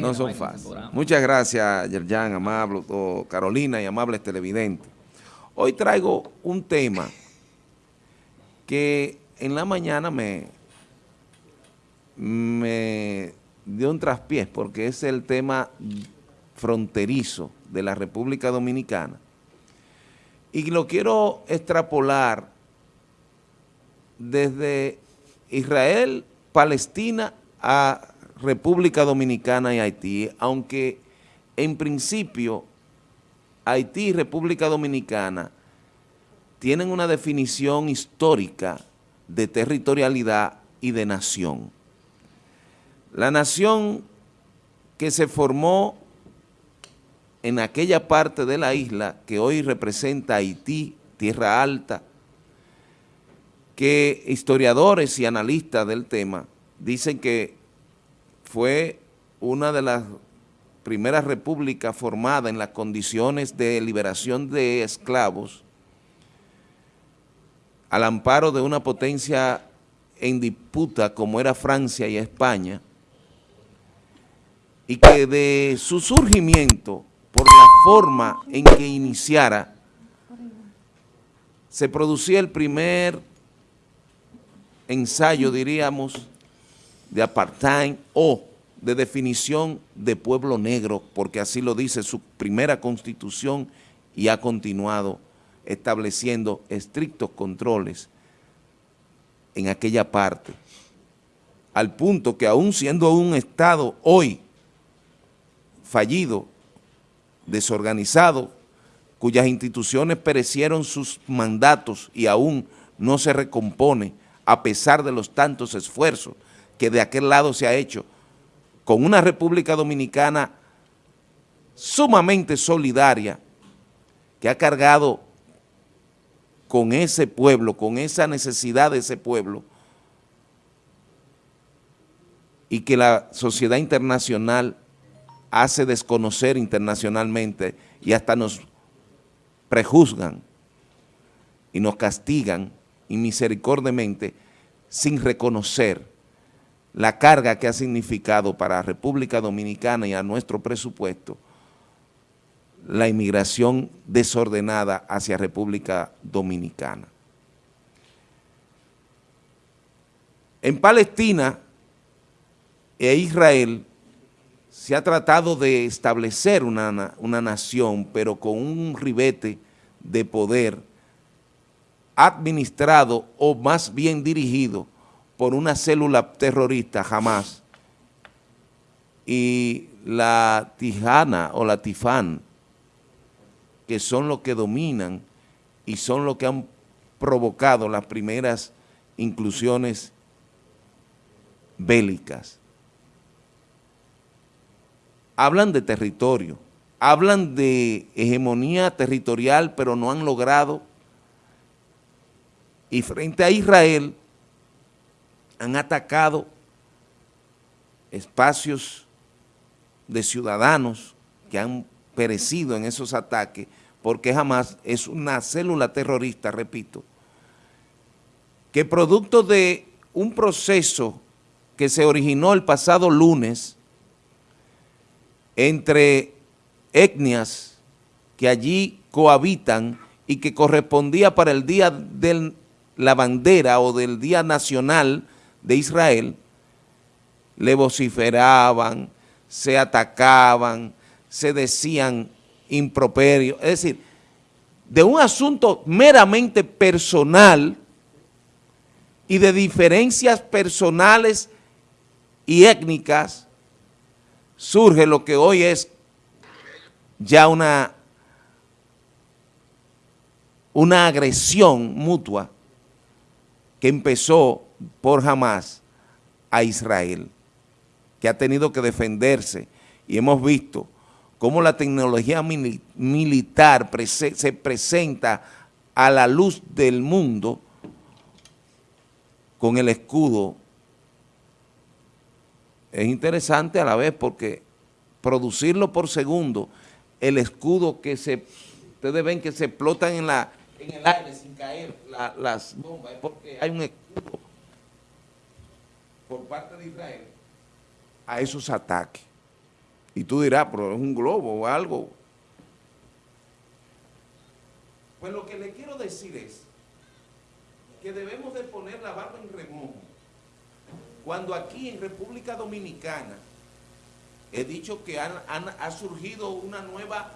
no son fáciles. Muchas gracias, Yerjan, amable, Carolina y amables televidentes. Hoy traigo un tema que en la mañana me, me dio un traspiés porque es el tema fronterizo de la República Dominicana. Y lo quiero extrapolar desde Israel, Palestina a República Dominicana y Haití, aunque en principio Haití y República Dominicana tienen una definición histórica de territorialidad y de nación. La nación que se formó en aquella parte de la isla que hoy representa Haití, Tierra Alta, que historiadores y analistas del tema dicen que fue una de las primeras repúblicas formadas en las condiciones de liberación de esclavos al amparo de una potencia en disputa como era Francia y España, y que de su surgimiento, por la forma en que iniciara, se producía el primer ensayo, diríamos, de apartheid o de definición de pueblo negro, porque así lo dice su primera constitución y ha continuado estableciendo estrictos controles en aquella parte, al punto que aún siendo un Estado hoy fallido, desorganizado, cuyas instituciones perecieron sus mandatos y aún no se recompone a pesar de los tantos esfuerzos que de aquel lado se ha hecho con una República Dominicana sumamente solidaria que ha cargado con ese pueblo, con esa necesidad de ese pueblo y que la sociedad internacional hace desconocer internacionalmente y hasta nos prejuzgan y nos castigan inmisericordiamente sin reconocer la carga que ha significado para República Dominicana y a nuestro presupuesto la inmigración desordenada hacia República Dominicana. En Palestina e Israel se ha tratado de establecer una, una nación, pero con un ribete de poder administrado o más bien dirigido por una célula terrorista, jamás, y la Tijana o la Tifán, que son los que dominan y son los que han provocado las primeras inclusiones bélicas. Hablan de territorio, hablan de hegemonía territorial, pero no han logrado, y frente a Israel han atacado espacios de ciudadanos que han perecido en esos ataques, porque jamás es una célula terrorista, repito, que producto de un proceso que se originó el pasado lunes entre etnias que allí cohabitan y que correspondía para el día de la bandera o del día nacional de Israel, le vociferaban, se atacaban, se decían improperios, es decir, de un asunto meramente personal y de diferencias personales y étnicas, surge lo que hoy es ya una, una agresión mutua que empezó por Hamas a Israel, que ha tenido que defenderse y hemos visto cómo la tecnología militar se presenta a la luz del mundo con el escudo. Es interesante a la vez porque producirlo por segundo, el escudo que se, ustedes ven que se explotan en, la, en el aire sin caer las bombas, es porque hay un escudo por parte de Israel a esos ataques. Y tú dirás, pero es un globo o algo. Pues lo que le quiero decir es que debemos de poner la barba en remojo. Cuando aquí en República Dominicana he dicho que ha surgido una nueva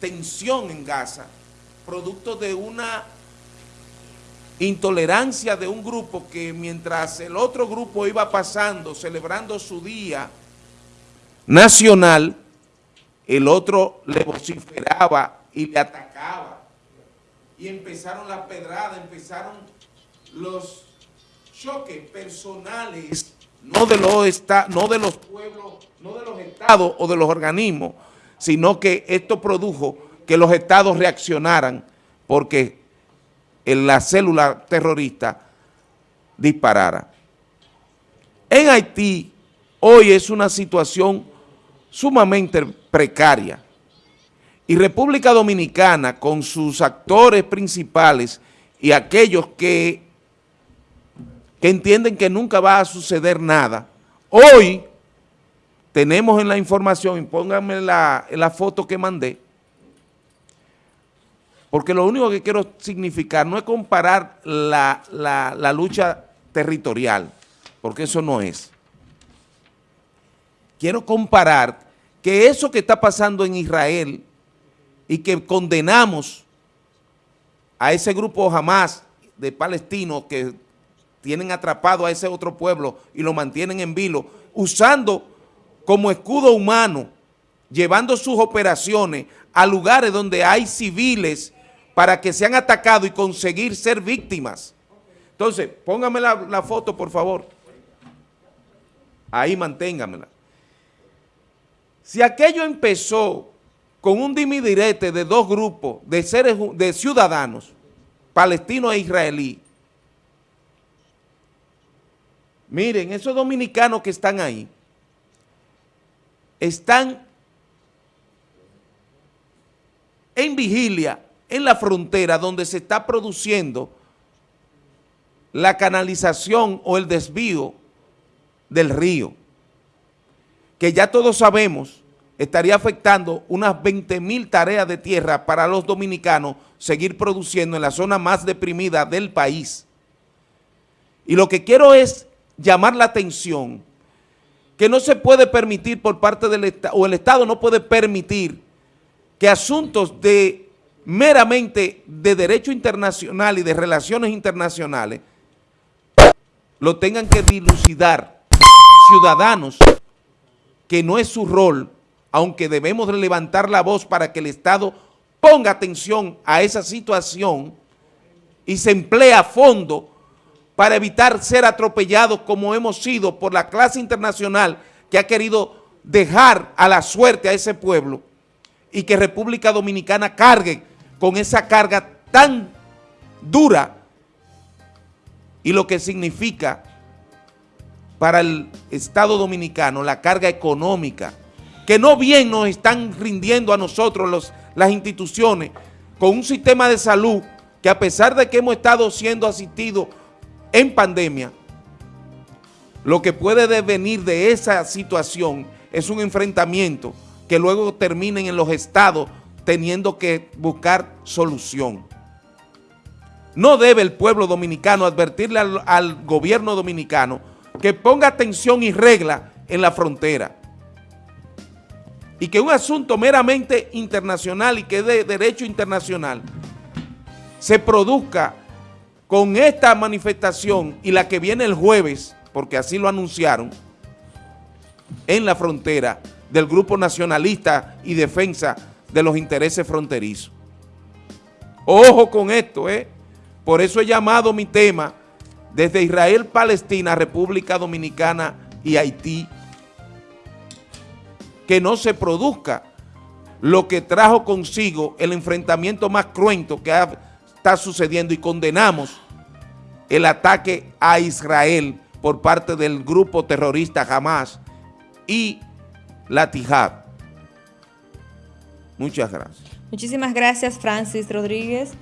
tensión en Gaza, producto de una intolerancia de un grupo que mientras el otro grupo iba pasando, celebrando su día nacional, el otro le vociferaba y le atacaba. Y empezaron las pedradas, empezaron los choques personales, no de los, no de los pueblos, no de los estados o de los organismos, sino que esto produjo que los estados reaccionaran porque la célula terrorista disparara. En Haití hoy es una situación sumamente precaria y República Dominicana con sus actores principales y aquellos que, que entienden que nunca va a suceder nada, hoy tenemos en la información, y pónganme la, la foto que mandé, porque lo único que quiero significar no es comparar la, lucha territorial, porque eso no es. Quiero comparar que eso que está pasando en Israel y que condenamos a ese grupo jamás de palestinos que tienen atrapado a ese otro pueblo y lo mantienen en vilo, usando como escudo humano, llevando sus operaciones a lugares donde hay civiles para que sean atacados y conseguir ser víctimas. Entonces, póngame la, foto, por favor. Ahí manténgamela. Si aquello empezó con un dimidirete de dos grupos de seres de ciudadanos, palestinos e israelí, miren, esos dominicanos que están ahí, están en vigilia en la frontera donde se está produciendo la canalización o el desvío del río, que ya todos sabemos estaría afectando unas 20 mil tareas de tierra para los dominicanos seguir produciendo en la zona más deprimida del país. Y lo que quiero es llamar la atención que no se puede permitir por parte del Estado, o el Estado no puede permitir que asuntos de meramente de derecho internacional y de relaciones internacionales, lo tengan que dilucidar ciudadanos que no es su rol, aunque debemos levantar la voz para que el Estado ponga atención a esa situación y se emplee a fondo para evitar ser atropellados como hemos sido por la clase internacional que ha querido dejar a la suerte a ese pueblo y que República Dominicana cargue con esa carga tan dura y lo que significa para el Estado Dominicano la carga económica, que no bien nos están rindiendo a nosotros las instituciones con un sistema de salud que a pesar de que hemos estado siendo asistidos en pandemia, lo que puede devenir de esa situación es un enfrentamiento que luego terminen en los estados teniendo que buscar solución. No debe el pueblo dominicano advertirle al, gobierno dominicano que ponga atención y regla en la frontera y que un asunto meramente internacional y que de derecho internacional se produzca con esta manifestación y la que viene el jueves, porque así lo anunciaron, en la frontera del Grupo Nacionalista y Defensa de los intereses fronterizos. Ojo con esto, ¿eh? Por eso he llamado mi tema desde Israel, Palestina, República Dominicana y Haití, que no se produzca lo que trajo consigo el enfrentamiento más cruento que está sucediendo y condenamos el ataque a Israel por parte del grupo terrorista Hamas y la Tijab. Muchas gracias. Muchísimas gracias, Francis Rodríguez.